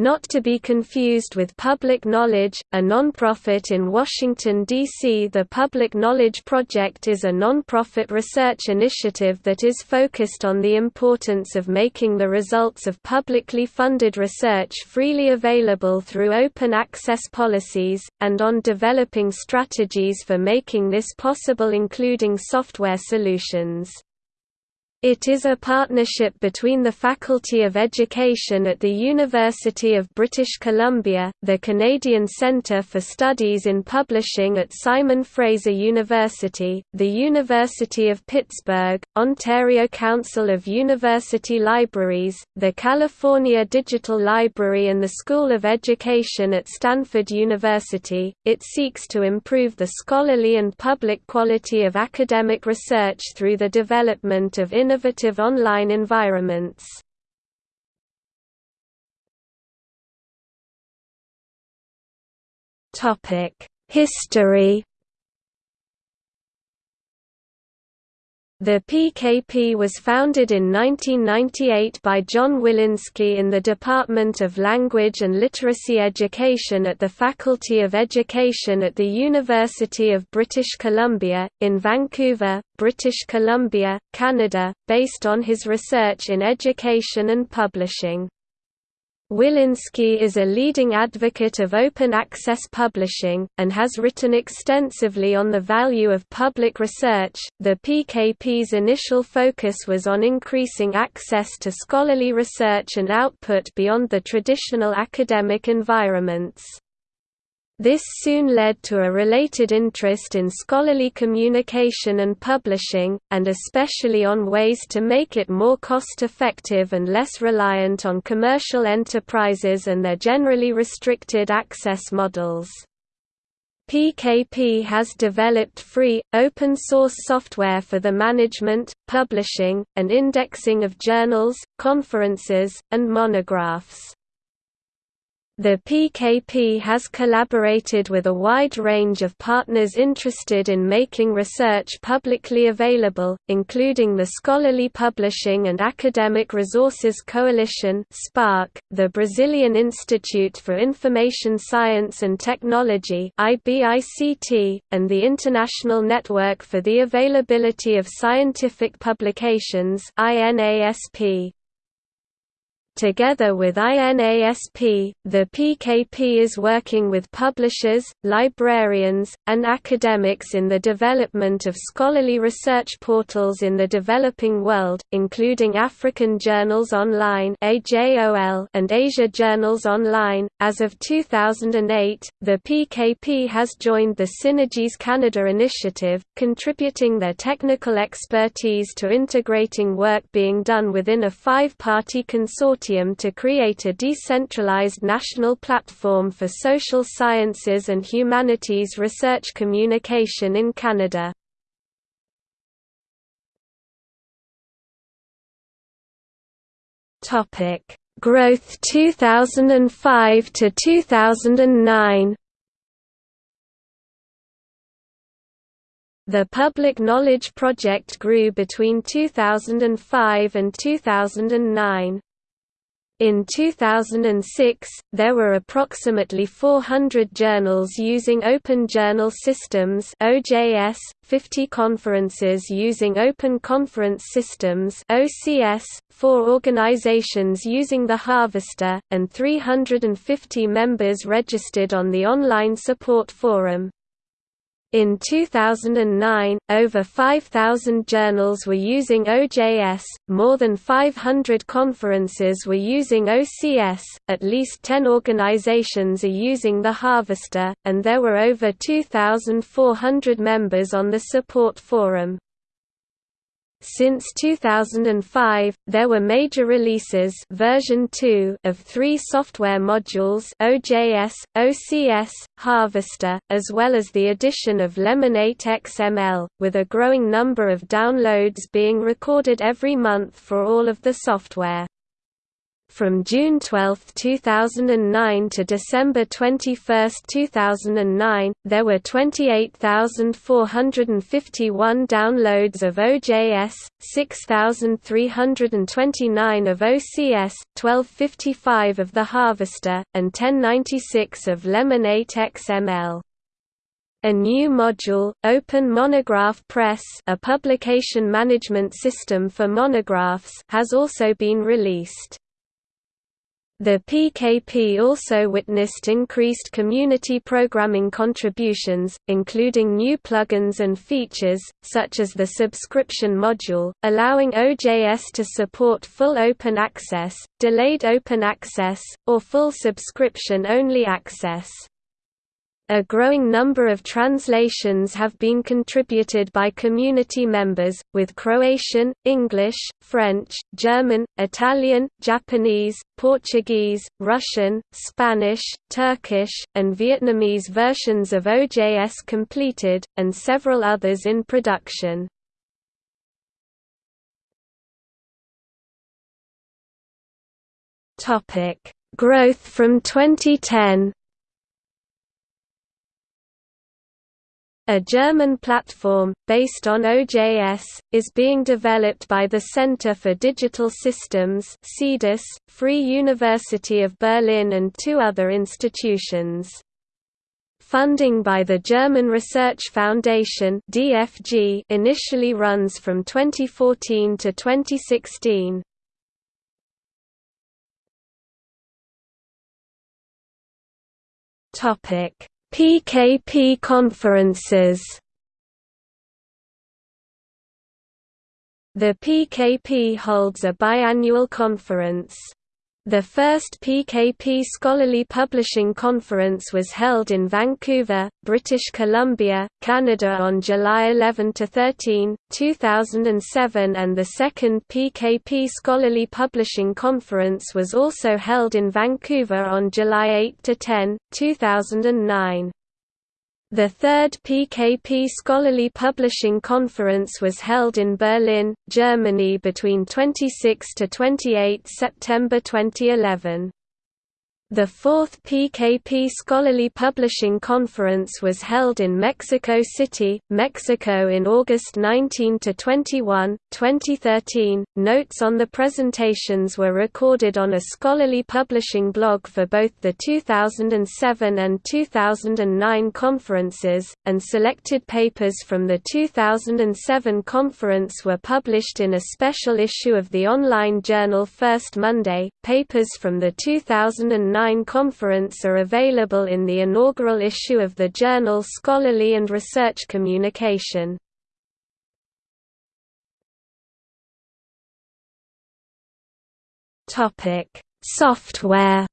not to be confused with Public Knowledge, a nonprofit in Washington, D.C. The Public Knowledge Project is a nonprofit research initiative that is focused on the importance of making the results of publicly funded research freely available through open access policies, and on developing strategies for making this possible including software solutions. It is a partnership between the Faculty of Education at the University of British Columbia, the Canadian Centre for Studies in Publishing at Simon Fraser University, the University of Pittsburgh, Ontario Council of University Libraries, the California Digital Library and the School of Education at Stanford University. It seeks to improve the scholarly and public quality of academic research through the development of innovative online environments. History The PKP was founded in 1998 by John Willinsky in the Department of Language and Literacy Education at the Faculty of Education at the University of British Columbia, in Vancouver, British Columbia, Canada, based on his research in education and publishing. Willinsky is a leading advocate of open access publishing, and has written extensively on the value of public research. The PKP's initial focus was on increasing access to scholarly research and output beyond the traditional academic environments. This soon led to a related interest in scholarly communication and publishing, and especially on ways to make it more cost-effective and less reliant on commercial enterprises and their generally restricted access models. PKP has developed free, open-source software for the management, publishing, and indexing of journals, conferences, and monographs. The PKP has collaborated with a wide range of partners interested in making research publicly available, including the Scholarly Publishing and Academic Resources Coalition the Brazilian Institute for Information Science and Technology and the International Network for the Availability of Scientific Publications INASP. Together with INASP, the PKP is working with publishers, librarians, and academics in the development of scholarly research portals in the developing world, including African Journals Online and Asia Journals Online. As of 2008, the PKP has joined the Synergies Canada initiative, contributing their technical expertise to integrating work being done within a five-party consortium consortium to create a decentralized national platform for social sciences and humanities research communication in Canada. Growth 2005 to 2009. The Public Knowledge Project grew between 2005 and 2009. In 2006, there were approximately 400 journals using Open Journal Systems (OJS), 50 conferences using Open Conference Systems (OCS), 4 organizations using the Harvester, and 350 members registered on the online support forum. In 2009, over 5,000 journals were using OJS, more than 500 conferences were using OCS, at least 10 organizations are using the Harvester, and there were over 2,400 members on the support forum. Since 2005, there were major releases version 2 of three software modules OJS, OCS, Harvester, as well as the addition of Lemon8 XML, with a growing number of downloads being recorded every month for all of the software. From June 12, 2009 to December 21, 2009, there were 28,451 downloads of OJS, 6,329 of OCS, 1255 of the Harvester, and 1096 of Lemon8 XML. A new module, Open Monograph Press a publication management system for monographs has also been released. The PKP also witnessed increased community programming contributions, including new plugins and features, such as the subscription module, allowing OJS to support full open access, delayed open access, or full subscription-only access. A growing number of translations have been contributed by community members, with Croatian, English, French, German, Italian, Japanese, Portuguese, Russian, Spanish, Turkish, and Vietnamese versions of OJS completed, and several others in production. Growth from 2010 A German platform, based on OJS, is being developed by the Center for Digital Systems Free University of Berlin and two other institutions. Funding by the German Research Foundation DFG initially runs from 2014 to 2016. Topic PKP conferences The PKP holds a biannual conference. The first PKP Scholarly Publishing Conference was held in Vancouver, British Columbia, Canada on July 11–13, 2007 and the second PKP Scholarly Publishing Conference was also held in Vancouver on July 8–10, 2009. The third PKP Scholarly Publishing Conference was held in Berlin, Germany between 26 to 28 September 2011. The fourth PKP Scholarly Publishing Conference was held in Mexico City, Mexico in August 19–21, 2013. Notes on the presentations were recorded on a scholarly publishing blog for both the 2007 and 2009 conferences, and selected papers from the 2007 conference were published in a special issue of the online journal First Monday. Papers from the 2009 conference are available in the inaugural issue of the journal Scholarly and Research Communication. Software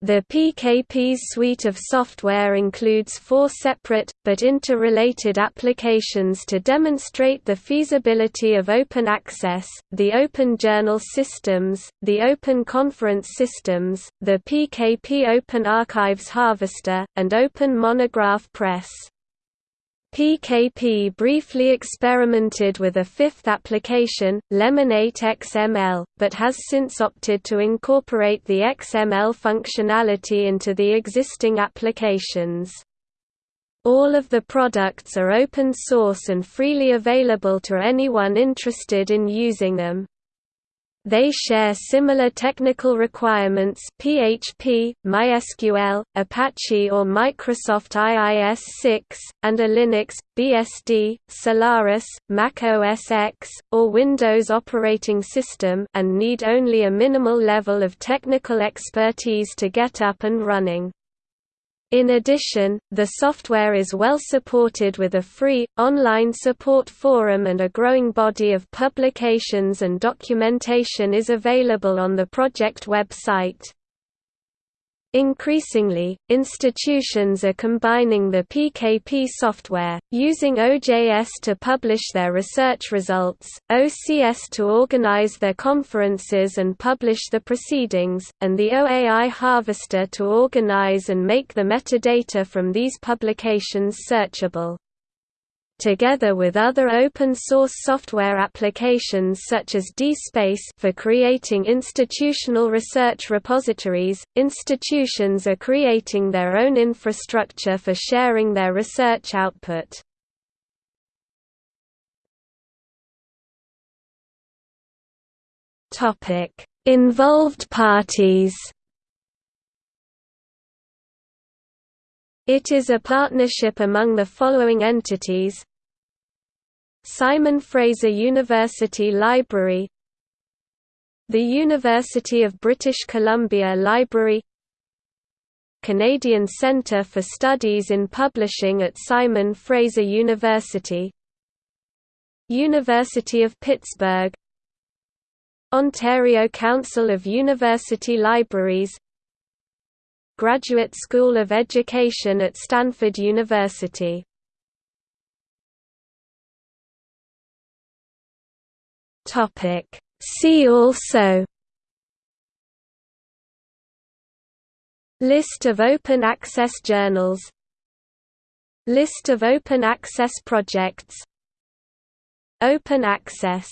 The PKP's suite of software includes four separate, but interrelated applications to demonstrate the feasibility of open access, the Open Journal Systems, the Open Conference Systems, the PKP Open Archives Harvester, and Open Monograph Press. PKP briefly experimented with a fifth application, Lemon8 XML, but has since opted to incorporate the XML functionality into the existing applications. All of the products are open source and freely available to anyone interested in using them. They share similar technical requirements PHP, MySQL, Apache or Microsoft IIS-6, and a Linux, BSD, Solaris, Mac OS X, or Windows operating system and need only a minimal level of technical expertise to get up and running. In addition, the software is well supported with a free, online support forum and a growing body of publications and documentation is available on the project website. Increasingly, institutions are combining the PKP software, using OJS to publish their research results, OCS to organize their conferences and publish the proceedings, and the OAI Harvester to organize and make the metadata from these publications searchable. Together with other open-source software applications such as DSpace for creating institutional research repositories, institutions are creating their own infrastructure for sharing their research output. Involved parties It is a partnership among the following entities. Simon Fraser University Library. The University of British Columbia Library. Canadian Centre for Studies in Publishing at Simon Fraser University. University of Pittsburgh. Ontario Council of University Libraries Graduate School of Education at Stanford University. See also. List of open access journals. List of open access projects. Open access